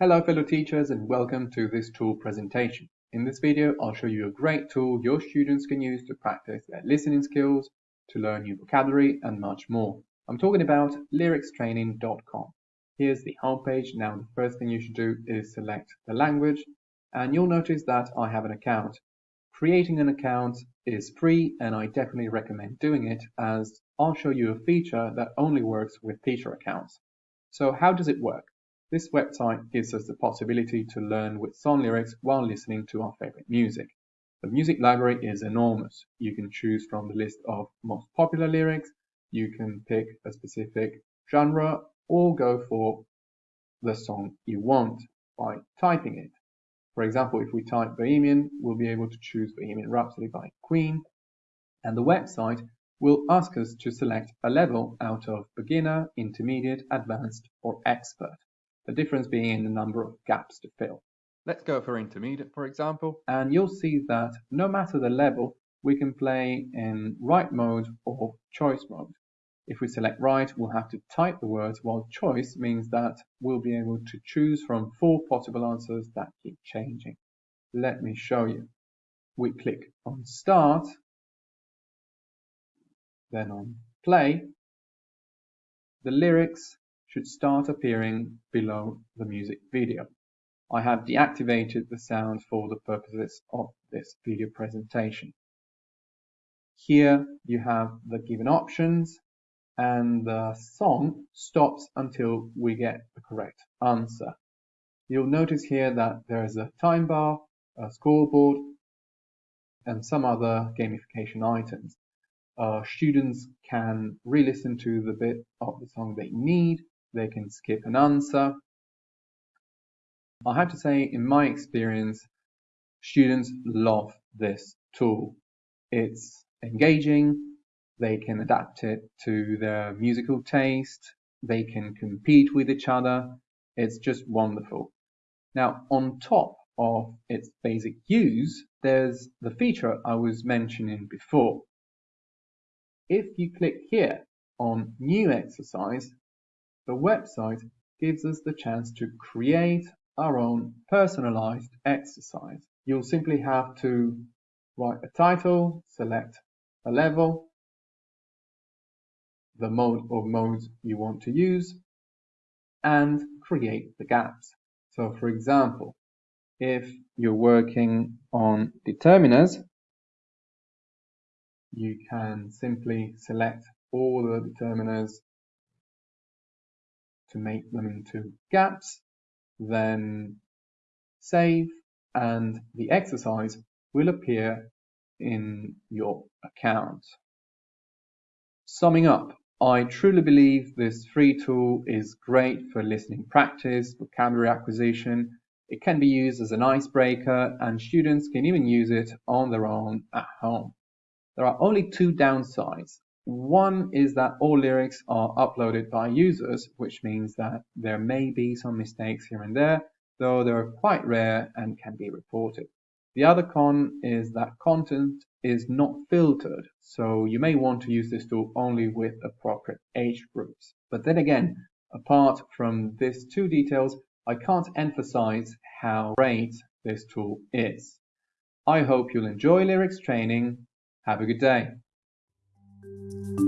Hello fellow teachers and welcome to this tool presentation. In this video I'll show you a great tool your students can use to practice their listening skills, to learn new vocabulary and much more. I'm talking about lyricstraining.com. Here's the homepage. Now the first thing you should do is select the language and you'll notice that I have an account. Creating an account is free and I definitely recommend doing it as I'll show you a feature that only works with teacher accounts. So how does it work? This website gives us the possibility to learn with song lyrics while listening to our favorite music. The music library is enormous. You can choose from the list of most popular lyrics, you can pick a specific genre or go for the song you want by typing it. For example, if we type Bohemian, we'll be able to choose Bohemian Rhapsody by Queen, and the website will ask us to select a level out of beginner, intermediate, advanced, or expert the difference being in the number of gaps to fill. Let's go for intermediate, for example, and you'll see that no matter the level, we can play in write mode or choice mode. If we select write, we'll have to type the words, while choice means that we'll be able to choose from four possible answers that keep changing. Let me show you. We click on start, then on play. The lyrics should start appearing below the music video. I have deactivated the sound for the purposes of this video presentation. Here you have the given options and the song stops until we get the correct answer. You'll notice here that there is a time bar, a scoreboard, and some other gamification items. Uh, students can re-listen to the bit of the song they need they can skip an answer. I have to say, in my experience, students love this tool. It's engaging, they can adapt it to their musical taste, they can compete with each other. It's just wonderful. Now, on top of its basic use, there's the feature I was mentioning before. If you click here on New Exercise, the website gives us the chance to create our own personalized exercise. You'll simply have to write a title, select a level, the mode or modes you want to use, and create the gaps. So for example, if you're working on determiners, you can simply select all the determiners to make them into gaps, then save and the exercise will appear in your account. Summing up, I truly believe this free tool is great for listening practice, vocabulary acquisition. It can be used as an icebreaker and students can even use it on their own at home. There are only two downsides. One is that all lyrics are uploaded by users, which means that there may be some mistakes here and there, though they're quite rare and can be reported. The other con is that content is not filtered, so you may want to use this tool only with appropriate age groups. But then again, apart from these two details, I can't emphasize how great this tool is. I hope you'll enjoy lyrics training. Have a good day. You.